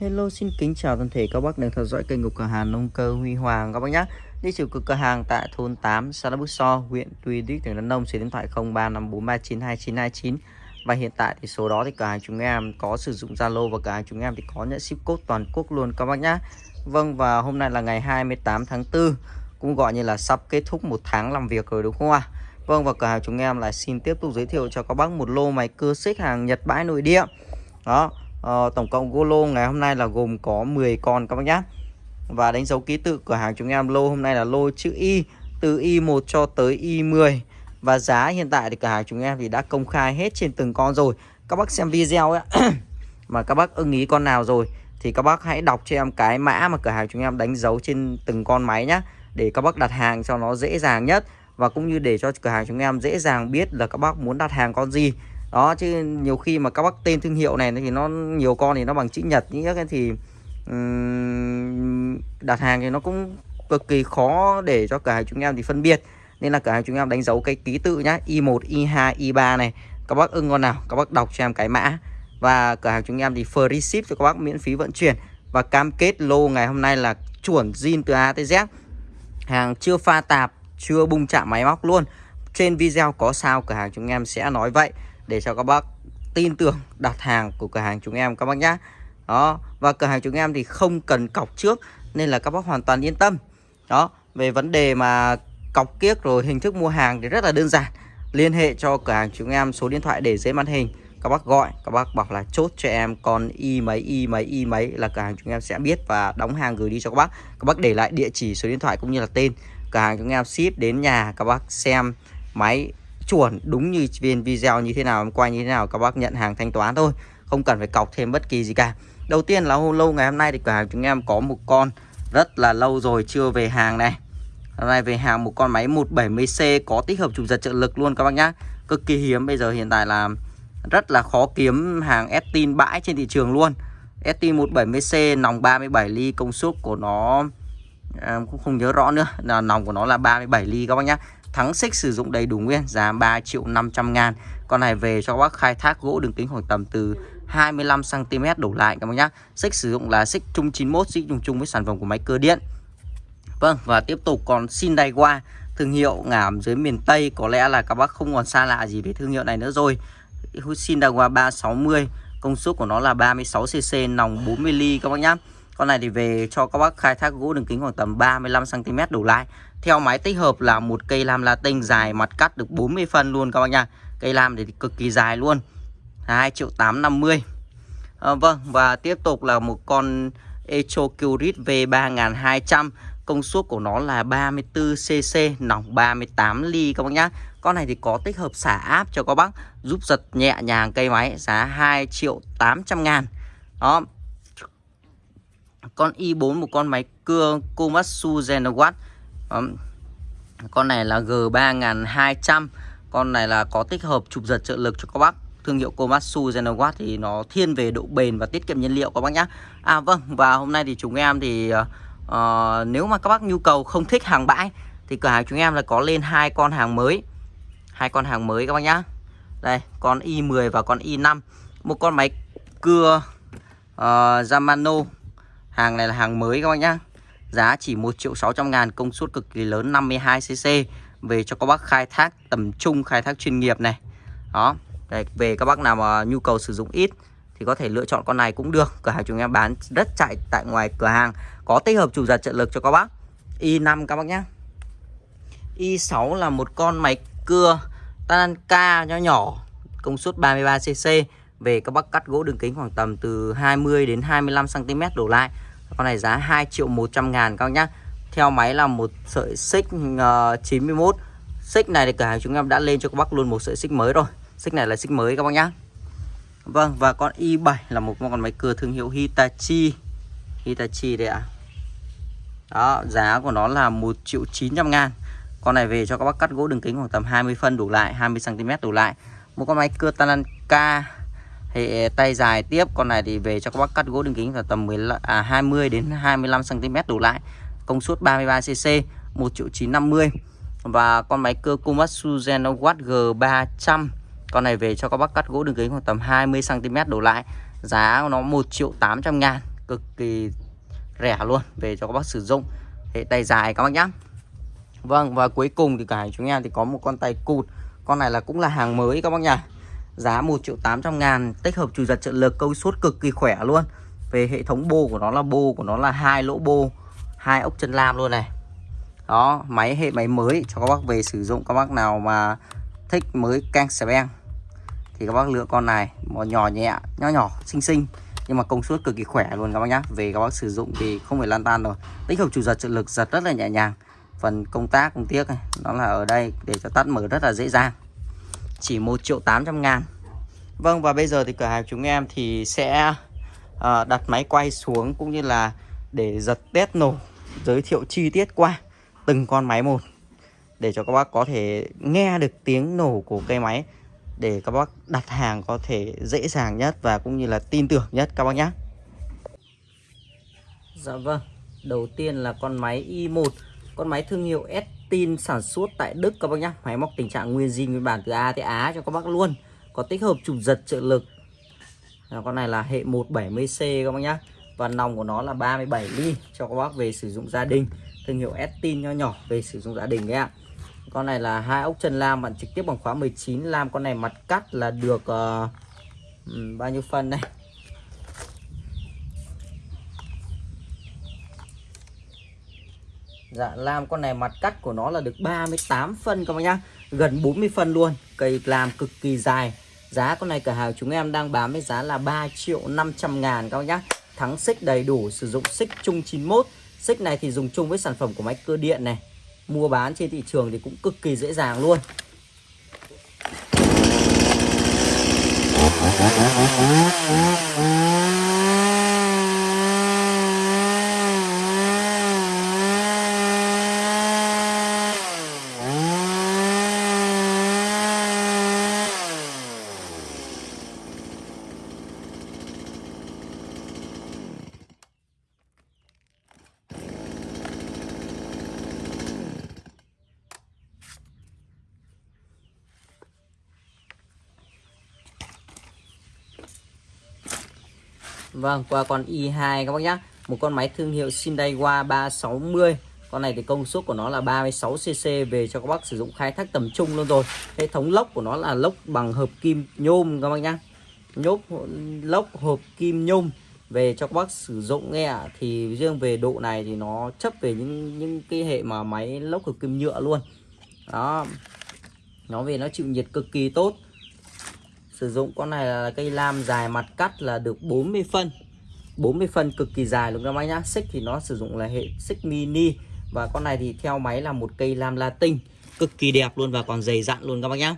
Hello xin kính chào toàn thể các bác đang theo dõi kênh của cửa hàng nông cơ Huy Hoàng các bác nhé. Địa chỉ của cửa hàng tại thôn 8 xã Bức So, huyện Tuy Đức, tỉnh Đắk Nông, số điện thoại 0354392929 và hiện tại thì số đó thì cửa hàng chúng em có sử dụng Zalo và cửa hàng chúng em thì có nhận ship code toàn quốc luôn các bác nhé. Vâng và hôm nay là ngày 28 tháng 4 cũng gọi như là sắp kết thúc một tháng làm việc rồi đúng không ạ? Vâng và cửa hàng chúng em lại xin tiếp tục giới thiệu cho các bác một lô máy cưa xích hàng Nhật bãi nội địa. Đó, Ờ, tổng cộng gô lô ngày hôm nay là gồm có 10 con các bác nhé và đánh dấu ký tự cửa hàng chúng em lô hôm nay là lô chữ Y từ Y1 cho tới Y10 và giá hiện tại thì cửa hàng chúng em thì đã công khai hết trên từng con rồi. Các bác xem video ấy mà các bác ưng ý con nào rồi thì các bác hãy đọc cho em cái mã mà cửa hàng chúng em đánh dấu trên từng con máy nhé để các bác đặt hàng cho nó dễ dàng nhất. Và cũng như để cho cửa hàng chúng em dễ dàng biết là các bác muốn đặt hàng con gì đó chứ nhiều khi mà các bác tên thương hiệu này thì nó nhiều con thì nó bằng chữ nhật những cái thì um, đặt hàng thì nó cũng cực kỳ khó để cho cửa hàng chúng em thì phân biệt. Nên là cửa hàng chúng em đánh dấu cái ký tự nhá i1 i2 i3 này. Các bác ưng con nào các bác đọc cho em cái mã. Và cửa hàng chúng em thì free ship cho các bác miễn phí vận chuyển. Và cam kết lô ngày hôm nay là chuẩn zin từ A tới Z. Hàng chưa pha tạp chưa bung chạm máy móc luôn. Trên video có sao cửa hàng chúng em sẽ nói vậy để cho các bác tin tưởng đặt hàng của cửa hàng chúng em các bác nhé đó, và cửa hàng chúng em thì không cần cọc trước nên là các bác hoàn toàn yên tâm. Đó, về vấn đề mà cọc kiếc rồi hình thức mua hàng thì rất là đơn giản. Liên hệ cho cửa hàng chúng em số điện thoại để dưới màn hình. Các bác gọi, các bác bảo là chốt cho em con y mấy y mấy y mấy là cửa hàng chúng em sẽ biết và đóng hàng gửi đi cho các bác. Các bác để lại địa chỉ số điện thoại cũng như là tên. Cửa hàng chúng em ship đến nhà, các bác xem máy chuẩn đúng như viên video như thế nào em quay như thế nào các bác nhận hàng thanh toán thôi không cần phải cọc thêm bất kỳ gì cả. Đầu tiên là hôm lâu ngày hôm nay thì cửa hàng chúng em có một con rất là lâu rồi chưa về hàng này. Hôm nay về hàng một con máy 170C có tích hợp chụp giật trợ lực luôn các bác nhá. Cực kỳ hiếm bây giờ hiện tại là rất là khó kiếm hàng Estin bãi trên thị trường luôn. Estin 170C nòng 37 ly công suất của nó à, cũng không nhớ rõ nữa là nòng của nó là 37 ly các bác nhá. Thắng xích sử dụng đầy đủ nguyên giá 3 triệu 500 ngàn. Con này về cho các bác khai thác gỗ đường kính khoảng tầm từ 25cm đổ lại các bác nhá. Xích sử dụng là xích chung 91 xích chung chung với sản phẩm của máy cơ điện. Vâng và tiếp tục còn Sindaiwa Thương hiệu ngảm dưới miền Tây. Có lẽ là các bác không còn xa lạ gì về thương hiệu này nữa rồi. Sindaiwa 360 Công suất của nó là 36cc nòng 40 ly, các bác nhá con này thì về cho các bác khai thác gỗ đường kính khoảng tầm 35cm đổ lại Theo máy tích hợp là một cây lam latin dài mặt cắt được 40 phân luôn các bác nha. Cây lam thì cực kỳ dài luôn 2 triệu 850 à, ờ, Vâng và tiếp tục là một con Echo Curit V3200 Công suất của nó là 34cc Nòng 38 ly các bác nhá. Con này thì có tích hợp xả áp cho các bác Giúp giật nhẹ nhàng cây máy Giá 2 triệu 800 ngàn. Đó con i4 một con máy cưa Komatsu Genowatt con này là G3200 con này là có tích hợp chụp giật trợ lực cho các bác. Thương hiệu Komatsu Genowatt thì nó thiên về độ bền và tiết kiệm nhiên liệu các bác nhé À vâng và hôm nay thì chúng em thì uh, nếu mà các bác nhu cầu không thích hàng bãi thì cửa hàng chúng em là có lên hai con hàng mới. Hai con hàng mới các bác nhá. Đây con i10 và con i5 một con máy cưa uh, Yamano. Hàng này là hàng mới các bác nhá. Giá chỉ 1 triệu 600 ngàn Công suất cực kỳ lớn 52cc Về cho các bác khai thác tầm trung Khai thác chuyên nghiệp này. Đó. Đấy, Về các bác nào mà nhu cầu sử dụng ít Thì có thể lựa chọn con này cũng được. Cửa hàng chúng em bán rất chạy tại ngoài cửa hàng. Có tích hợp chủ giật trợ lực cho các bác. Y5 các bác nhá. Y6 là một con máy cưa Tananka nhỏ nhỏ Công suất 33cc về các bác cắt gỗ đường kính khoảng tầm từ 20 đến 25 cm đổ lại. Con này giá 2 triệu 100 ngàn các bác nhá. Theo máy là một sợi xích ờ, uh, 91. Xích này thì cửa hàng chúng em đã lên cho các bác luôn một sợi xích mới rồi. Xích này là xích mới các bác nhá. Vâng và con i7 là một con máy cưa thương hiệu Hitachi. Hitachi đây ạ. À. Đó, giá của nó là 1 triệu 900 ngàn. Con này về cho các bác cắt gỗ đường kính khoảng tầm 20 phân đủ lại, 20 cm đủ lại. Một con máy cưa Tanaka hệ ờ, tay dài tiếp con này thì về cho các bác cắt gỗ đường kính là tầm 15, à, 20 đến 25 cm đổ lại. Công suất 33 cc 1 triệu 950 và con máy cơ Komatsu Genowatt G300 con này về cho các bác cắt gỗ đường kính khoảng tầm 20 cm đổ lại. Giá nó 1 triệu 800 ngàn cực kỳ rẻ luôn về cho các bác sử dụng. Hệ tay dài các bác nhá. Vâng và cuối cùng thì cả chúng em thì có một con tay cụt. Con này là cũng là hàng mới các bác nhá giá 1 triệu 800 ngàn, tích hợp chủ giật trợ lực câu suốt cực kỳ khỏe luôn. Về hệ thống bô của nó là bô của nó là hai lỗ bô, hai ốc chân lam luôn này. Đó, máy, hệ máy mới cho các bác về sử dụng, các bác nào mà thích mới căng beng thì các bác lựa con này, một nhỏ nhẹ, nhỏ nhỏ, xinh xinh, nhưng mà công suất cực kỳ khỏe luôn các bác nhá. Về các bác sử dụng thì không phải lan tan rồi. Tích hợp chủ giật trợ lực, giật rất là nhẹ nhàng. Phần công tác, công tiếc này, nó là ở đây để cho tắt mở rất là dễ dàng chỉ 1 triệu 800 ngàn Vâng và bây giờ thì cửa hàng chúng em thì sẽ uh, đặt máy quay xuống cũng như là để giật test nổ giới thiệu chi tiết qua từng con máy một để cho các bác có thể nghe được tiếng nổ của cây máy để các bác đặt hàng có thể dễ dàng nhất và cũng như là tin tưởng nhất các bác nhé. Dạ vâng, đầu tiên là con máy i1, con máy thương hiệu tin sản xuất tại Đức các bác nhá Máy móc tình trạng nguyên zin nguyên bản từ A tới Á cho các bác luôn. Có tích hợp chụp giật trợ lực. Con này là hệ 170C các bác nhá Và nòng của nó là 37 ly cho các bác về sử dụng gia đình. Thương hiệu Estin nho nhỏ về sử dụng gia đình đấy ạ. Con này là hai ốc chân lam bạn trực tiếp bằng khóa 19 lam con này mặt cắt là được uh, bao nhiêu phân đây Dạ lam con này mặt cắt của nó là được 38 phân các bác nhá. Gần 40 phân luôn. Cây làm cực kỳ dài. Giá con này cả hàng chúng em đang bán với giá là 3 triệu 500 ngàn các bác nhá. Thắng xích đầy đủ, sử dụng xích chung 91 Xích này thì dùng chung với sản phẩm của máy cơ điện này. Mua bán trên thị trường thì cũng cực kỳ dễ dàng luôn. Vâng, qua con i2 các bác nhá. Một con máy thương hiệu Sindaiwa 360. Con này thì công suất của nó là 36cc về cho các bác sử dụng khai thác tầm trung luôn rồi. Hệ thống lốc của nó là lốc bằng hợp kim nhôm các bác nhá. Nhốp lốc hộp kim nhôm về cho các bác sử dụng nghe ạ. Thì riêng về độ này thì nó chấp về những những cái hệ mà máy lốc hợp kim nhựa luôn. Đó. Nó về nó chịu nhiệt cực kỳ tốt Sử dụng con này là cây lam dài mặt cắt là được 40 phân. 40 phân cực kỳ dài luôn các bác nhá. Xích thì nó sử dụng là hệ xích mini. Và con này thì theo máy là một cây lam latin. Cực kỳ đẹp luôn và còn dày dặn luôn các bác nhá.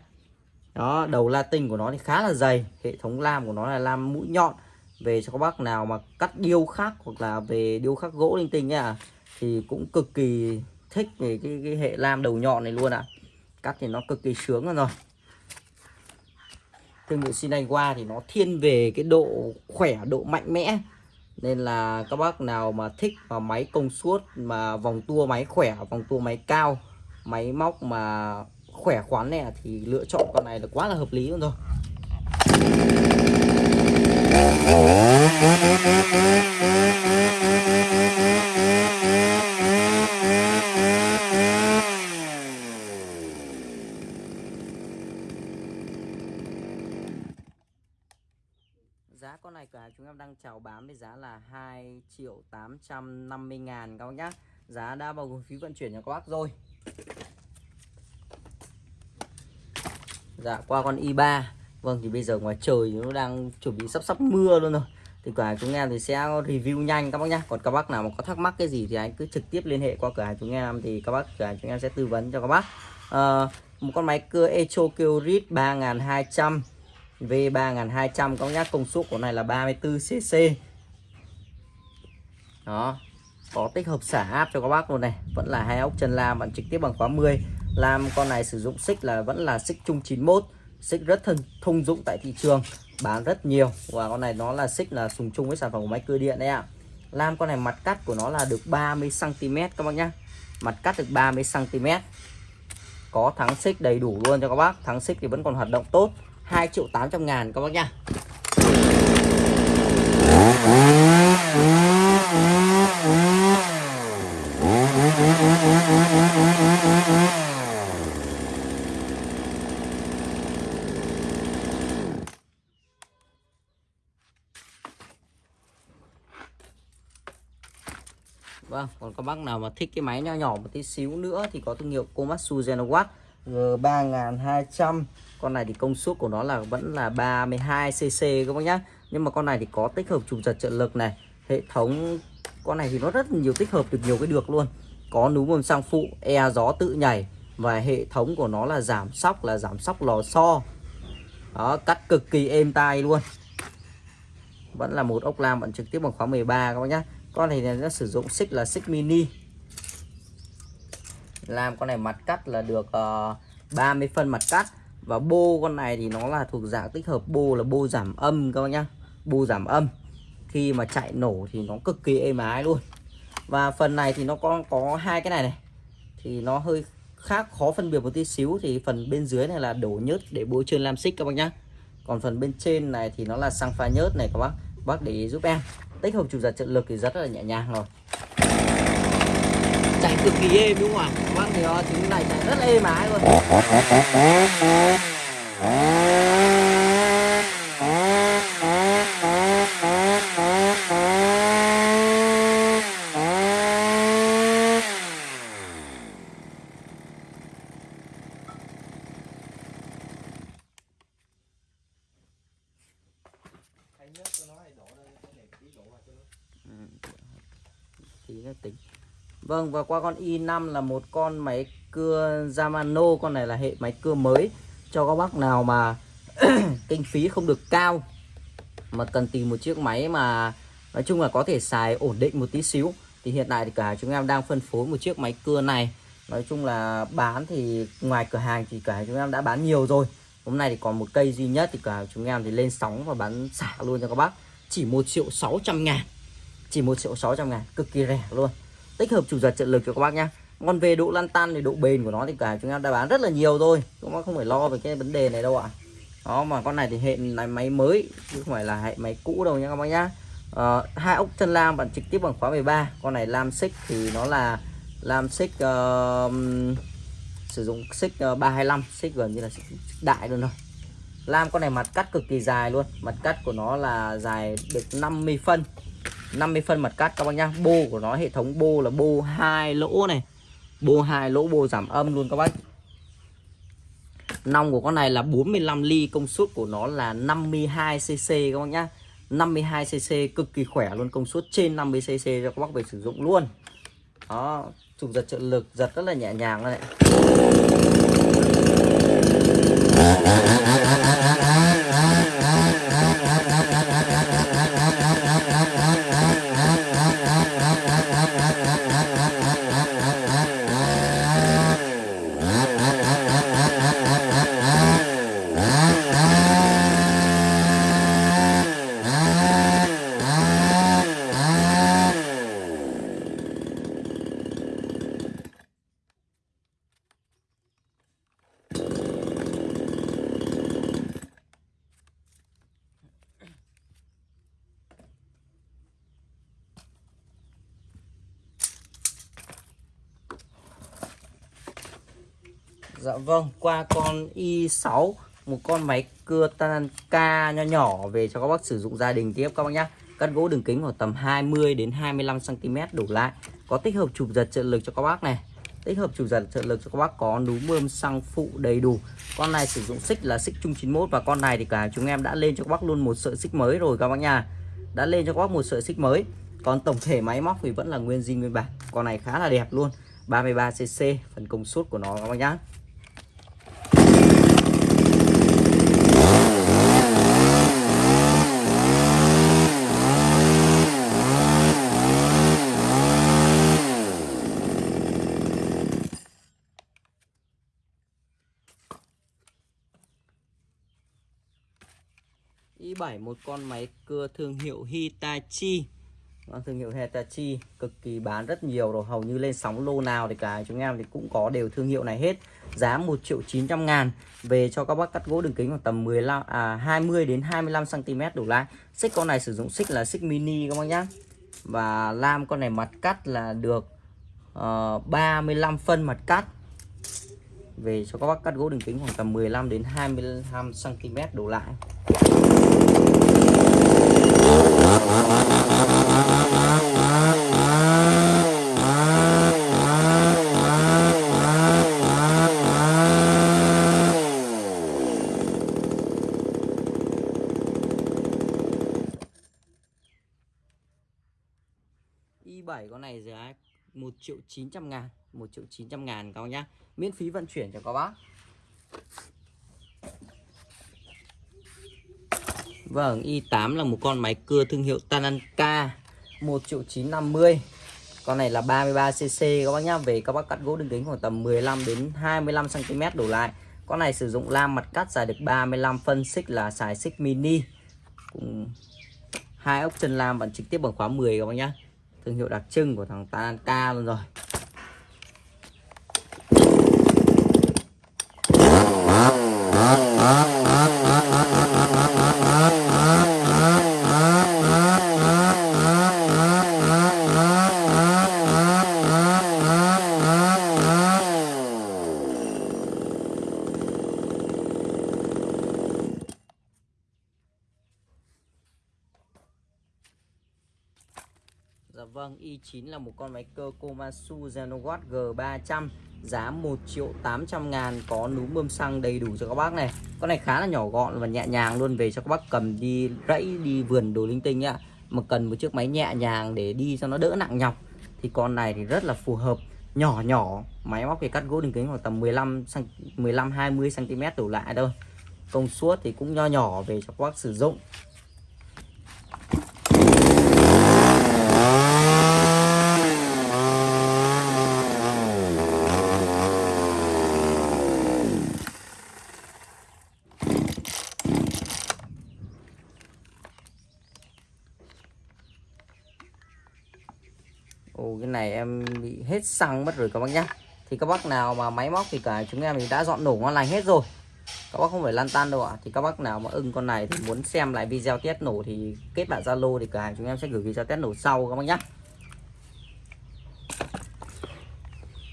Đó đầu latin của nó thì khá là dày. Hệ thống lam của nó là lam mũi nhọn. Về cho các bác nào mà cắt điêu khắc Hoặc là về điêu khắc gỗ linh tinh nhá Thì cũng cực kỳ thích về cái, cái hệ lam đầu nhọn này luôn ạ. À. Cắt thì nó cực kỳ sướng rồi thương hiệu Shinaiwa thì nó thiên về cái độ khỏe, độ mạnh mẽ. Nên là các bác nào mà thích mà máy công suất, mà vòng tua máy khỏe, vòng tua máy cao, máy móc mà khỏe khoắn này thì lựa chọn con này là quá là hợp lý luôn rồi. Giá con này cửa hàng chúng em đang chào bán với giá là 2 triệu 850 ngàn các bác nhá. Giá đã bao gồm phí vận chuyển cho các bác rồi. Dạ qua con i3 Vâng thì bây giờ ngoài trời nó đang chuẩn bị sắp sắp mưa luôn rồi. Thì cửa hàng chúng em thì sẽ review nhanh các bác nhá. Còn các bác nào mà có thắc mắc cái gì thì anh cứ trực tiếp liên hệ qua cửa hàng chúng em. Thì các bác cửa hàng chúng em sẽ tư vấn cho các bác. À, Một con máy cưa Echo Kyrit 3200 V3200 có nhắc công suất của này là 34cc đó, có tích hợp xả áp cho các bác luôn này. Vẫn là hai ốc chân lam, bạn trực tiếp bằng khóa 10 lam con này sử dụng xích là vẫn là xích chung 91 xích rất thân, thông dụng tại thị trường, bán rất nhiều. Và con này nó là xích là sùng chung với sản phẩm của máy cơ điện đấy ạ. Lam con này mặt cắt của nó là được 30 cm các bác nhá. Mặt cắt được 30 cm có thắng xích đầy đủ luôn cho các bác. Thắng xích thì vẫn còn hoạt động tốt. 2 triệu 800 ngàn các bác nha. Vâng, còn các bác nào mà thích cái máy nhỏ nhỏ một tí xíu nữa thì có thương hiệu Komatsu Genowatt G3200 Con này thì công suất của nó là vẫn là 32cc các bác nhá. Nhưng mà con này thì có tích hợp trục giật trợ lực này. Hệ thống con này thì nó rất nhiều tích hợp được nhiều cái được luôn. Có núm bơm sang phụ, e gió tự nhảy Và hệ thống của nó là giảm sóc là giảm sóc lò xo. Đó, cắt cực kỳ êm tai luôn. Vẫn là một ốc lam vẫn trực tiếp bằng khóa 13 các bác nhá. Con này nó sử dụng xích là xích mini làm con này mặt cắt là được uh, 30 phân mặt cắt. Và bô con này thì nó là thuộc dạng tích hợp bô là bô giảm âm các bác nhá. Bô giảm âm. Khi mà chạy nổ thì nó cực kỳ êm ái luôn. Và phần này thì nó có có hai cái này này. Thì nó hơi khác khó phân biệt một tí xíu. Thì phần bên dưới này là đổ nhớt để bôi trơn lam xích các bác nhá. Còn phần bên trên này thì nó là xăng pha nhớt này các bác. Bác để ý giúp em. Tích hợp chủ giật trợ lực thì rất là nhẹ nhàng rồi chạy cực kỳ êm, đúng không ạ? Vâng thì ờ, nó chính này chạy rất êm ái luôn tí nữa tính Vâng và qua con i5 là một con máy cưa Yamano Con này là hệ máy cưa mới. Cho các bác nào mà kinh phí không được cao, Mà cần tìm một chiếc máy mà Nói chung là có thể xài ổn định một tí xíu, Thì hiện tại thì cả chúng em đang phân phối một chiếc máy cưa này. Nói chung là bán thì ngoài cửa hàng thì cả chúng em đã bán nhiều rồi. Hôm nay thì còn một cây duy nhất thì cả chúng em thì lên sóng và bán xả luôn cho các bác. Chỉ 1 triệu 600 ngàn. Chỉ 1 triệu 600 ngàn, cực kỳ rẻ luôn tích hợp chủ giật trợ lực cho các bác nhá. Còn về độ lăn tan thì độ bền của nó thì cả chúng em đã bán rất là nhiều rồi. Chúng bác không phải lo về cái vấn đề này đâu ạ. Đó mà con này thì hệ là máy mới chứ không phải là hệ máy cũ đâu nha các bác nhá. À, hai ốc chân lam bạn trực tiếp bằng khóa 13 con này lam xích thì nó là lam xích uh, sử dụng xích ờ, uh, 325 xích gần như là xích đại luôn rồi lam con này mặt cắt cực kỳ dài luôn. Mặt cắt của nó là dài được 50 phân. 50 phân mặt cắt các bác nhá. Bô của nó, hệ thống bô là bô hai lỗ này. Bô hai lỗ, bô giảm âm luôn các bác. Nòng của con này là 45 ly, công suất của nó là 52 cc các bác nhá. 52 cc cực kỳ khỏe luôn, công suất trên 50 cc cho các bác về sử dụng luôn. Đó, chủ giật trợ lực, giật rất là nhẹ nhàng này. Vâng, qua con i6 một con máy cưa Tanaka ca nho nhỏ về cho các bác sử dụng gia đình tiếp các bác nhé. Cắt gỗ đường kính khoảng tầm 20 đến 25 cm đổ lại. Có tích hợp chụp giật trợ lực cho các bác này. Tích hợp chụp giật trợ lực cho các bác có núm bơm xăng phụ đầy đủ. Con này sử dụng xích là xích chung 91 và con này thì cả chúng em đã lên cho các bác luôn một sợi xích mới rồi các bác nha. Đã lên cho các bác một sợi xích mới. Còn tổng thể máy móc thì vẫn là nguyên zin nguyên bản. Con này khá là đẹp luôn. 33cc phần công suất của nó các bác nhá. I7 một con máy cưa thương hiệu Hitachi. Thương hiệu Hitachi cực kỳ bán rất nhiều rồi hầu như lên sóng lô nào thì cả chúng em thì cũng có đều thương hiệu này hết. Giá 1 triệu 900 ngàn. Về cho các bác cắt gỗ đường kính khoảng tầm 15 à 20 đến 25 cm đủ lại. Xích con này sử dụng xích là xích mini các bác nhá. Và lam con này mặt cắt là được ờ, uh, 35 phân mặt cắt. Về cho các bác cắt gỗ đường kính khoảng tầm 15 đến 25 cm đổ lại Thank you. i7 con này giá 1 triệu 900 ngàn 1 triệu 900 ngàn các bác nhá. Miễn phí vận chuyển cho các bác. Vâng i8 là một con máy cưa thương hiệu Tananka 1 triệu 950 con này là 33cc các bác nhá. Về các bác cắt gỗ đường kính khoảng tầm 15 đến 25 cm đổ lại. Con này sử dụng lam mặt cắt dài được 35 phân xích là xài xích mini. Cùng hai ốc chân lam bắn trực tiếp bằng khóa 10 các bác nhá thương hiệu đặc trưng của thằng Tanaka luôn rồi Ah, ah, ah, ah, ah, ah, ah. 2019 là một con máy cơ Komatsu Zenowatt G300 giá 1 triệu 800 ngàn, có núm bơm xăng đầy đủ cho các bác này. Con này khá là nhỏ gọn và nhẹ nhàng luôn, về cho các bác cầm đi rẫy, đi vườn đồ linh tinh nhá mà cần một chiếc máy nhẹ nhàng để đi cho nó đỡ nặng nhọc. Thì con này thì rất là phù hợp, nhỏ nhỏ, máy móc thì cắt gỗ đường kính khoảng tầm 15 15 20 cm đổ lại thôi. Công suất thì cũng nho nhỏ về cho các bác sử dụng. Ồ, cái này em bị hết xăng mất rồi các bác nhá. Thì các bác nào mà máy móc thì cả chúng em thì đã dọn nổ ngon lành hết rồi. Các bác không phải lăn tan đâu ạ. Thì các bác nào mà ưng con này thì muốn xem lại video test nổ thì kết bạn Zalo thì cả chúng em sẽ gửi video test nổ sau các bác nhá.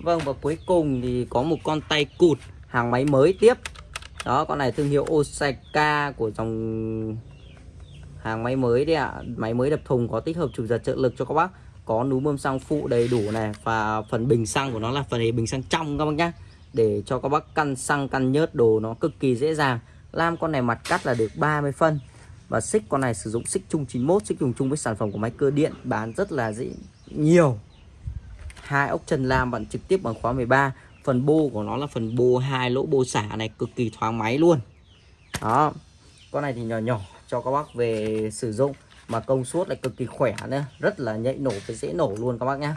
Vâng và cuối cùng thì có một con tay cụt, hàng máy mới tiếp. Đó, con này thương hiệu Osaka của dòng hàng máy mới đấy ạ. Máy mới đập thùng có tích hợp chụp giật trợ lực cho các bác có núm bơm xăng phụ đầy đủ này, và phần bình xăng của nó là phần bình xăng trong các bác nhá, để cho các bác căn xăng, căn nhớt đồ nó cực kỳ dễ dàng. Lam con này mặt cắt là được 30 phân, và xích con này sử dụng xích chung 91 xích dùng chung với sản phẩm của máy cơ điện, bán rất là dễ, nhiều. Hai ốc chân lam bạn trực tiếp bằng khóa 13 phần bô của nó là phần bô hai lỗ bô xả này, cực kỳ thoáng máy luôn. Đó, con này thì nhỏ nhỏ cho các bác về sử dụng mà công suất lại cực kỳ khỏe nữa. Rất là nhạy nổ và dễ nổ luôn các bác nhé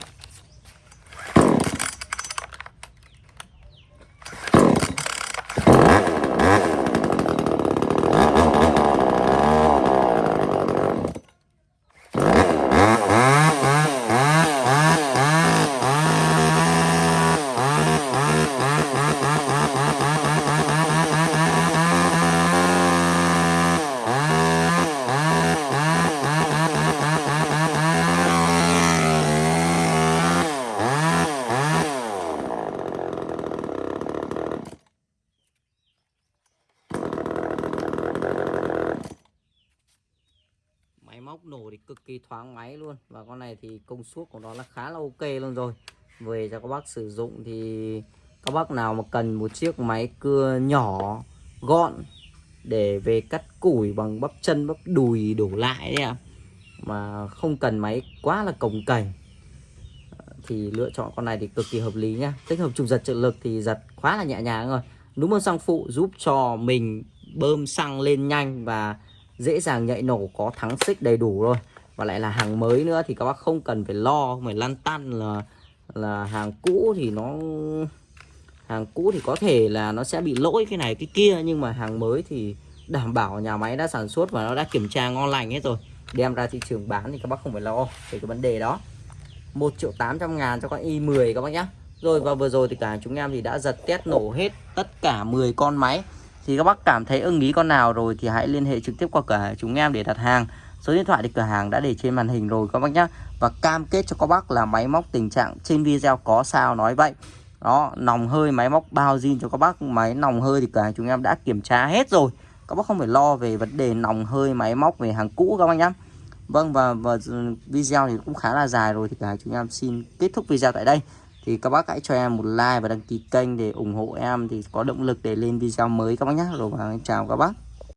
móc nổ thì cực kỳ thoáng máy luôn và con này thì công suất của nó là khá là ok luôn rồi. Về cho các bác sử dụng thì các bác nào mà cần một chiếc máy cưa nhỏ, gọn để về cắt củi bằng bắp chân, bắp đùi đổ lại đấy ạ. Mà không cần máy quá là cồng cành. Thì lựa chọn con này thì cực kỳ hợp lý nhá. Tích hợp trục giật trợ lực thì giật khá là nhẹ nhàng rồi đúng bơm xăng phụ giúp cho mình bơm xăng lên nhanh và dễ dàng nhạy nổ, có thắng xích đầy đủ rồi và lại là hàng mới nữa thì các bác không cần phải lo. Phải lăn tăn là là hàng cũ thì nó, hàng cũ thì có thể là nó sẽ bị lỗi cái này cái kia, nhưng mà hàng mới thì đảm bảo nhà máy đã sản xuất và nó đã kiểm tra ngon lành hết rồi. Đem ra thị trường bán thì các bác không phải lo về cái vấn đề đó. 1 triệu 800 ngàn cho con i10 các bác nhé rồi, và vừa rồi thì cả chúng em thì đã giật test nổ hết tất cả 10 con máy. Thì các bác cảm thấy ưng ý con nào rồi thì hãy liên hệ trực tiếp qua cửa chúng em để đặt hàng số điện thoại thì cửa hàng đã để trên màn hình rồi các bác nhé và cam kết cho các bác là máy móc tình trạng trên video có sao nói vậy. Đó nòng hơi máy móc bao zin cho các bác. Máy nòng hơi thì cửa hàng chúng em đã kiểm tra hết rồi. Các bác không phải lo về vấn đề nòng hơi máy móc về hàng cũ các bác nhé Vâng và, và video thì cũng khá là dài rồi thì cả chúng em xin kết thúc video tại đây. Thì các bác hãy cho em một like và đăng ký kênh để ủng hộ em thì có động lực để lên video mới các bác nhé rồi và chào các bác.